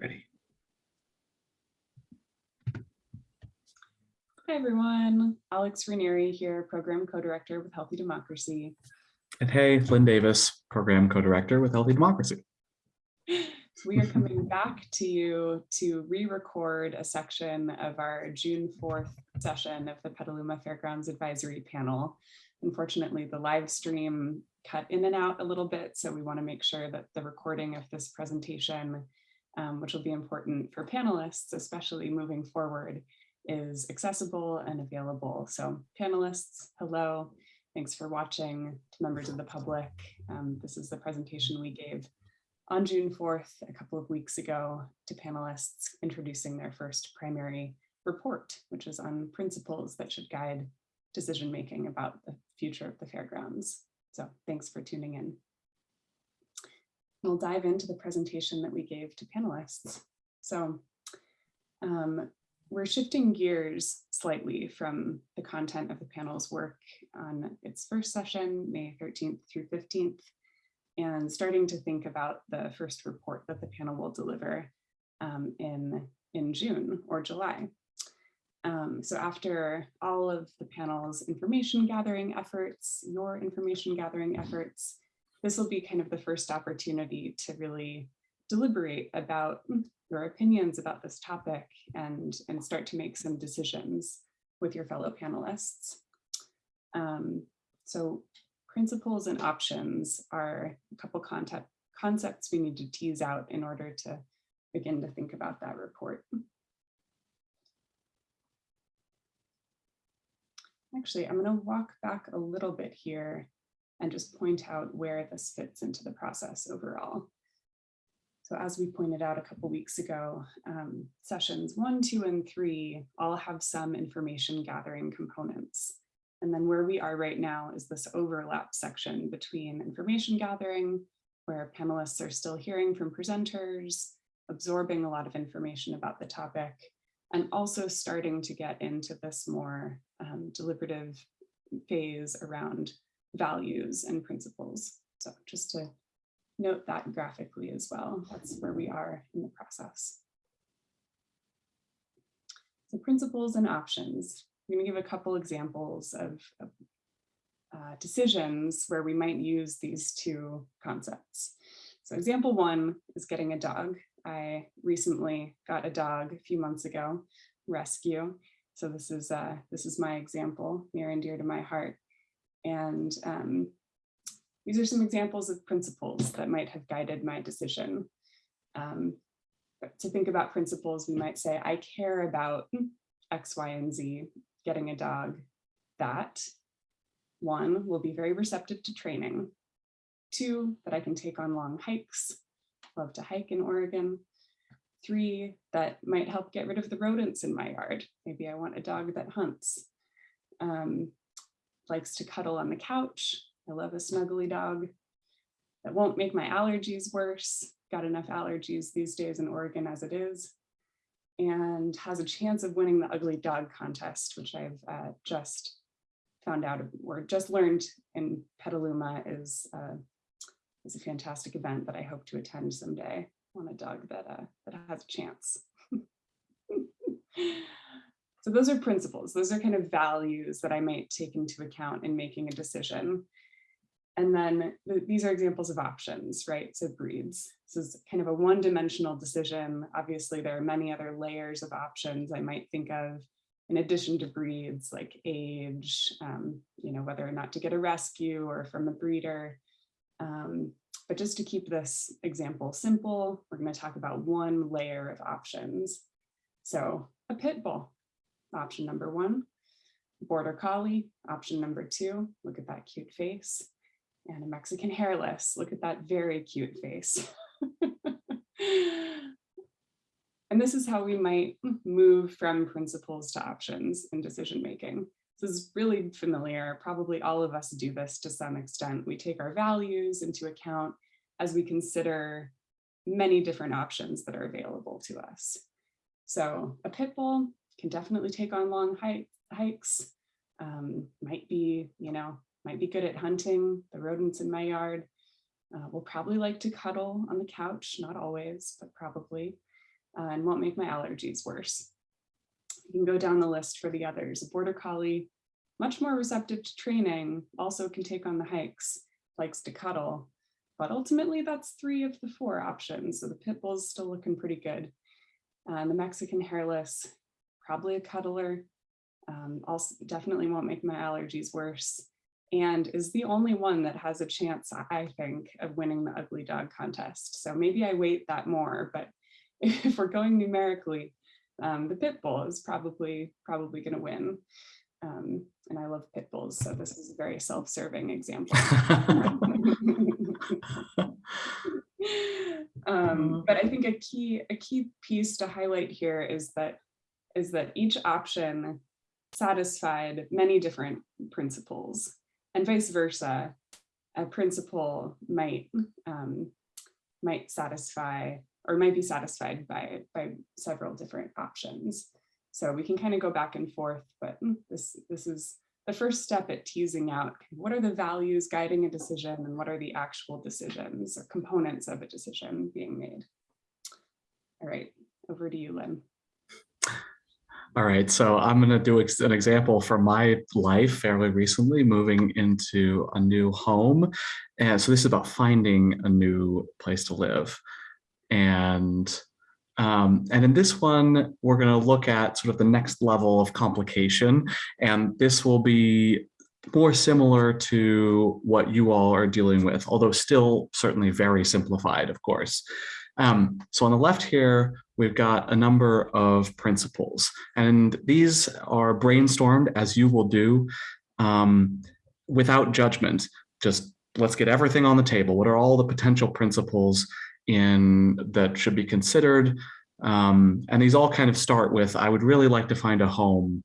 Ready. Hi, everyone. Alex Ranieri here, Program Co-Director with Healthy Democracy. And hey, Flynn Davis, Program Co-Director with Healthy Democracy. We are coming back to you to re-record a section of our June 4th session of the Petaluma Fairgrounds Advisory Panel. Unfortunately, the live stream cut in and out a little bit, so we want to make sure that the recording of this presentation, um, which will be important for panelists, especially moving forward, is accessible and available. So panelists, hello. Thanks for watching to members of the public. Um, this is the presentation we gave on June 4th, a couple of weeks ago, to panelists introducing their first primary report, which is on principles that should guide decision-making about the future of the fairgrounds. So thanks for tuning in. We'll dive into the presentation that we gave to panelists. So um, we're shifting gears slightly from the content of the panel's work on its first session, May 13th through 15th, and starting to think about the first report that the panel will deliver um, in, in June or July. Um, so after all of the panel's information gathering efforts, your information gathering efforts, this will be kind of the first opportunity to really deliberate about your opinions about this topic and, and start to make some decisions with your fellow panelists. Um, so principles and options are a couple concept, concepts we need to tease out in order to begin to think about that report. Actually, I'm going to walk back a little bit here and just point out where this fits into the process overall. So as we pointed out a couple weeks ago, um, sessions one, two, and three all have some information gathering components. And then where we are right now is this overlap section between information gathering, where panelists are still hearing from presenters, absorbing a lot of information about the topic, and also starting to get into this more um, deliberative phase around values and principles. So just to note that graphically as well. That's where we are in the process. So principles and options. I'm going to give a couple examples of, of uh, decisions where we might use these two concepts. So example one is getting a dog. I recently got a dog a few months ago, rescue. So this is uh, this is my example, near and dear to my heart. And um, these are some examples of principles that might have guided my decision. Um, to think about principles, we might say, I care about X, Y, and Z, getting a dog, that one will be very receptive to training. Two, that I can take on long hikes, love to hike in Oregon. Three, that might help get rid of the rodents in my yard. Maybe I want a dog that hunts. Um, likes to cuddle on the couch, I love a snuggly dog that won't make my allergies worse. Got enough allergies these days in Oregon as it is. And has a chance of winning the ugly dog contest, which I've uh, just found out or just learned in Petaluma is, uh, is a fantastic event that I hope to attend someday. on a dog that, uh, that has a chance. so those are principles. Those are kind of values that I might take into account in making a decision. And then these are examples of options, right? So breeds. This is kind of a one-dimensional decision. Obviously, there are many other layers of options I might think of in addition to breeds like age, um, you know, whether or not to get a rescue or from a breeder. Um, but just to keep this example simple, we're going to talk about one layer of options. So a pit bull, option number one, border collie, option number two, look at that cute face and a Mexican hairless. Look at that very cute face. and this is how we might move from principles to options in decision making. This is really familiar. Probably all of us do this to some extent. We take our values into account as we consider many different options that are available to us. So a pit bull can definitely take on long hikes, um, might be, you know, might be good at hunting the rodents in my yard, uh, will probably like to cuddle on the couch, not always, but probably. uh, and won't make my allergies worse. You can go down the list for the others. A border collie, much more receptive to training, also can take on the hikes, likes to cuddle, but ultimately that's three of the four options. So the pit bull's still looking pretty good. And the Mexican hairless, probably a cuddler, um, also definitely won't make my allergies worse and is the only one that has a chance, I think, of winning the ugly dog contest. So maybe I weight that more, but if we're going numerically, um, the pit bull is probably probably going to win. Um, and I love pit bulls, so this is a very self-serving example. um, but I think a key a key piece to highlight here is that is that each option satisfied many different principles and vice versa. A principle might um, might satisfy or might be satisfied by by several different options. So we can kind of go back and forth, but this this is the first step at teasing out what are the values guiding a decision and what are the actual decisions or components of a decision being made. All right, over to you, Flynn. All right, so I'm going to do an example from my life fairly recently, moving into a new home. And so this is about finding a new place to live. And, um, and in this one, we're going to look at sort of the next level of complication. And this will be more similar to what you all are dealing with, although still certainly very simplified, of course. Um, so on the left here, we've got a number of principles, and these are brainstormed as you will do um, without judgment. Just let's get everything on the table. What are all the potential principles in that should be considered? Um, and these all kind of start with, I would really like to find a home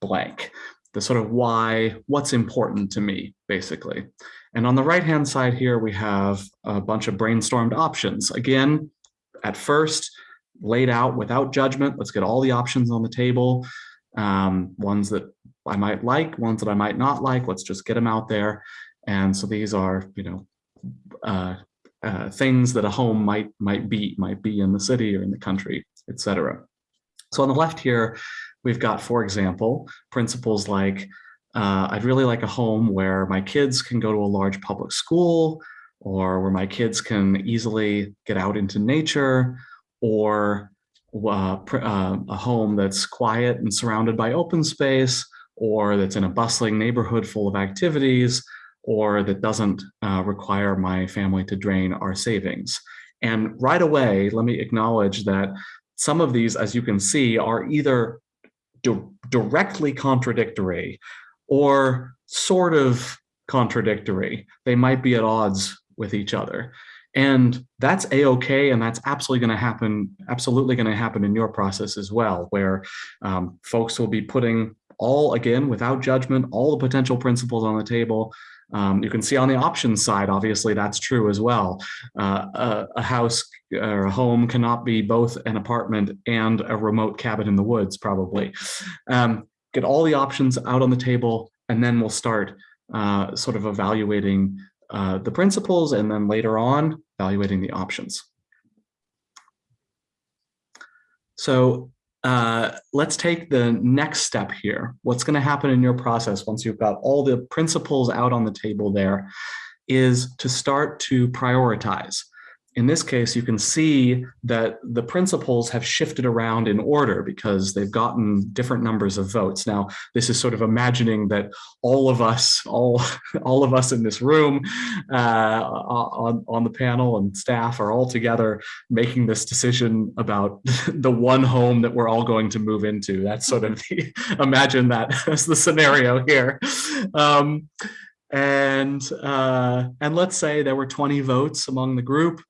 blank. The sort of why, what's important to me, basically. And on the right-hand side here, we have a bunch of brainstormed options. Again, at first, laid out without judgment. Let's get all the options on the table. Um, ones that I might like, ones that I might not like. Let's just get them out there. And so these are, you know, uh, uh, things that a home might might be, might be in the city or in the country, etc. So on the left here, we've got, for example, principles like uh, I'd really like a home where my kids can go to a large public school or where my kids can easily get out into nature or uh, uh, a home that's quiet and surrounded by open space or that's in a bustling neighborhood full of activities or that doesn't uh, require my family to drain our savings. And right away, let me acknowledge that some of these, as you can see, are either di directly contradictory or sort of contradictory. They might be at odds with each other. And that's a-okay, and that's absolutely going to happen, absolutely going to happen in your process as well, where um, folks will be putting all, again, without judgment, all the potential principles on the table. Um, you can see on the options side, obviously that's true as well. Uh, a, a, house or a home cannot be both an apartment and a remote cabin in the woods, probably. Um, get all the options out on the table, and then we'll start uh, sort of evaluating uh, the principles and then later on evaluating the options. So uh, let's take the next step here. What's going to happen in your process once you've got all the principles out on the table there is to start to prioritize in this case, you can see that the principles have shifted around in order because they've gotten different numbers of votes. Now, this is sort of imagining that all of us, all, all of us in this room uh, on, on the panel and staff are all together making this decision about the one home that we're all going to move into. That's sort of the, imagine that as the scenario here. Um, and uh, and let's say there were 20 votes among the group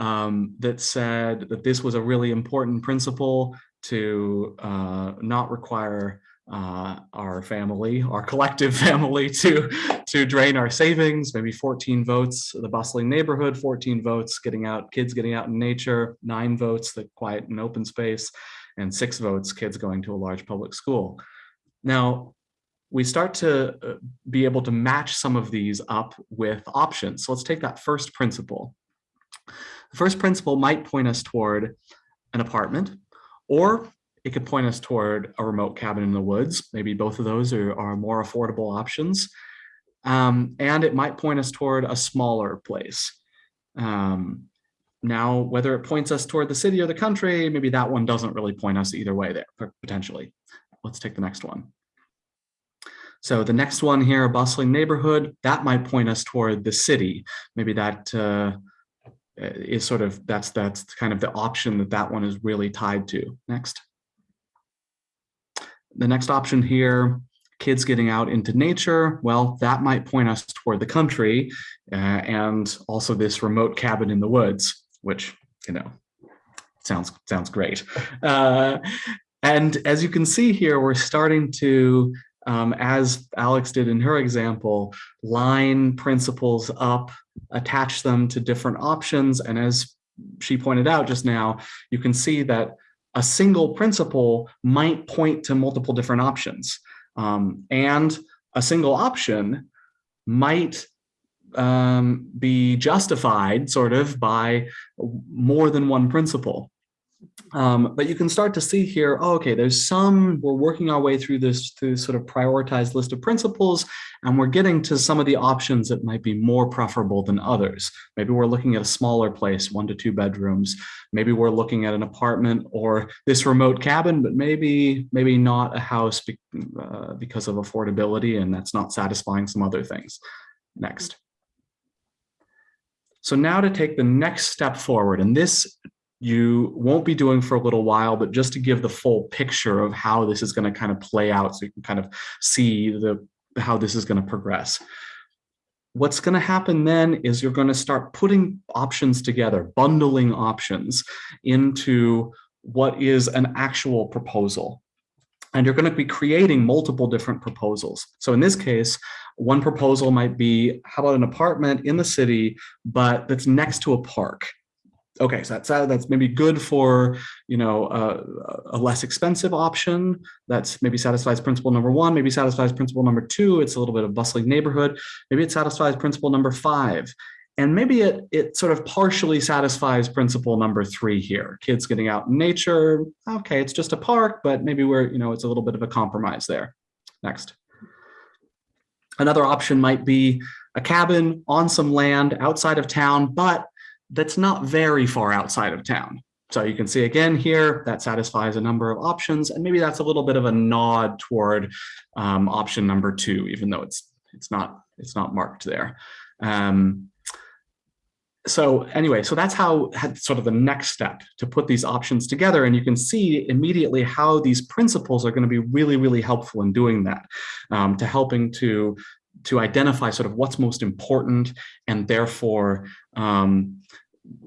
um, that said that this was a really important principle to uh, not require uh, our family, our collective family to, to drain our savings, maybe 14 votes, the bustling neighborhood, 14 votes, getting out, kids getting out in nature, nine votes, the quiet and open space, and six votes, kids going to a large public school. Now, we start to uh, be able to match some of these up with options. So let's take that first principle. The first principle might point us toward an apartment, or it could point us toward a remote cabin in the woods. Maybe both of those are, are more affordable options. Um, and it might point us toward a smaller place. Um, now, whether it points us toward the city or the country, maybe that one doesn't really point us either way there, potentially. Let's take the next one. So the next one here, a bustling neighborhood, that might point us toward the city. Maybe that uh, is sort of, that's, that's kind of the option that that one is really tied to. Next. The next option here, kids getting out into nature, well, that might point us toward the country uh, and also this remote cabin in the woods, which, you know, sounds sounds great. Uh, and as you can see here, we're starting to, um, as Alex did in her example, line principles up, attach them to different options. And as she pointed out just now, you can see that a single principle might point to multiple different options. Um, and a single option might um, be justified sort of by more than one principle. Um, but you can start to see here, oh, okay, there's some, we're working our way through this through sort of prioritized list of principles, and we're getting to some of the options that might be more preferable than others. Maybe we're looking at a smaller place, one to two bedrooms. Maybe we're looking at an apartment or this remote cabin, but maybe maybe not a house be, uh, because of affordability, and that's not satisfying some other things. Next. So now to take the next step forward, and this you won't be doing for a little while, but just to give the full picture of how this is going to kind of play out so you can kind of see the how this is going to progress. What's going to happen then is you're going to start putting options together, bundling options into what is an actual proposal. And you're going to be creating multiple different proposals. So in this case, one proposal might be, how about an apartment in the city, but that's next to a park? Okay, so that's that's maybe good for you know uh, a less expensive option. That's maybe satisfies principle number one. Maybe satisfies principle number two. It's a little bit of bustling neighborhood. Maybe it satisfies principle number five, and maybe it it sort of partially satisfies principle number three here. Kids getting out in nature. Okay, it's just a park, but maybe we're you know it's a little bit of a compromise there. Next. Another option might be a cabin on some land outside of town, but that's not very far outside of town. So you can see again here, that satisfies a number of options, and maybe that's a little bit of a nod toward um, option number two, even though it's it's not it's not marked there. Um, so anyway, so that's how sort of the next step to put these options together. And you can see immediately how these principles are going to be really, really helpful in doing that, um, to helping to to identify sort of what's most important and therefore um,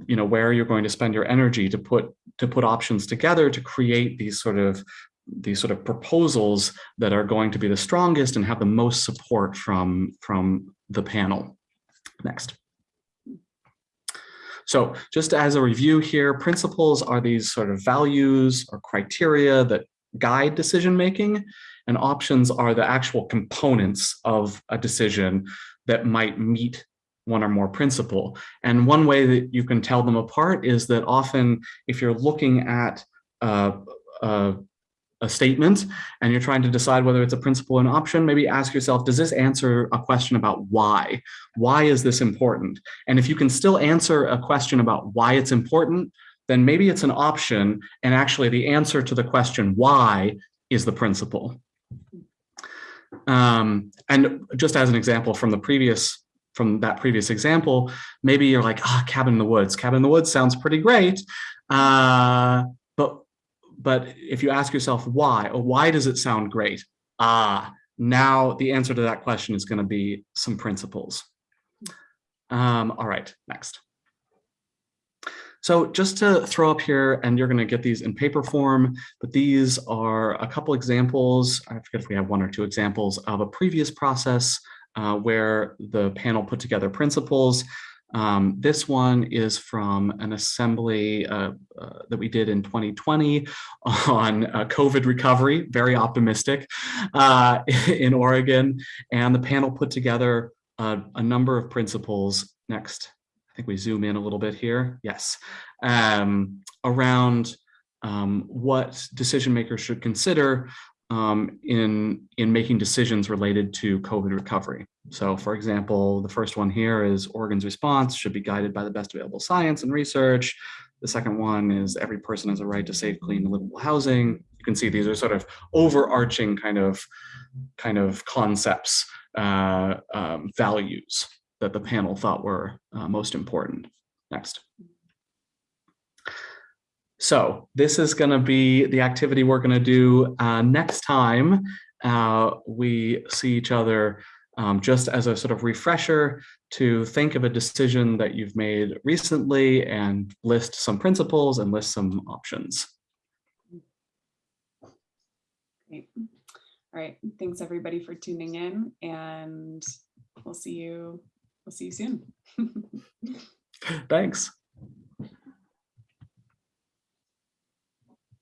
you know where you're going to spend your energy to put to put options together to create these sort of these sort of proposals that are going to be the strongest and have the most support from from the panel. Next. So just as a review here principles are these sort of values or criteria that guide decision making and options are the actual components of a decision that might meet one or more principle. And one way that you can tell them apart is that often if you're looking at a, statement and you're trying to decide whether it's a principle or an option, maybe ask yourself, does this answer a question about why? Why is this important? And if you can still answer a question about why it's important, then maybe it's an option and actually the answer to the question why is the principle. Um, and just as an example from the previous from that previous example, maybe you're like, ah, oh, cabin in the woods. Cabin in the woods sounds pretty great. Uh, but but if you ask yourself why, or why does it sound great? Ah, now the answer to that question is going to be some principles. Um, all right, next. So just to throw up here, and you're going to get these in paper form, but these are a couple examples. I forget if we have one or two examples of a previous process uh, where the panel put together principles. Um, this one is from an assembly uh, uh, that we did in 2020 on uh, COVID recovery, very optimistic uh, in Oregon. And the panel put together a number of principles. Next think we zoom in a little bit here. Yes, um, around um, what decision makers should consider um, in, in making decisions related to COVID recovery. So for example, the first one here is Oregon's response should be guided by the best available science and research. The second one is every person has a right to safe, clean, and livable housing. You can see these are sort of overarching kind of, kind of concepts, uh, um, values that the panel thought were uh, most important. Next. So this is going to be the activity we're going to do uh, next time uh, we see each other um, just as a sort of refresher to think of a decision that you've made recently and list some principles and list some options. Great. All right. Thanks everybody for tuning in and we'll see you, we'll see you soon. Thanks.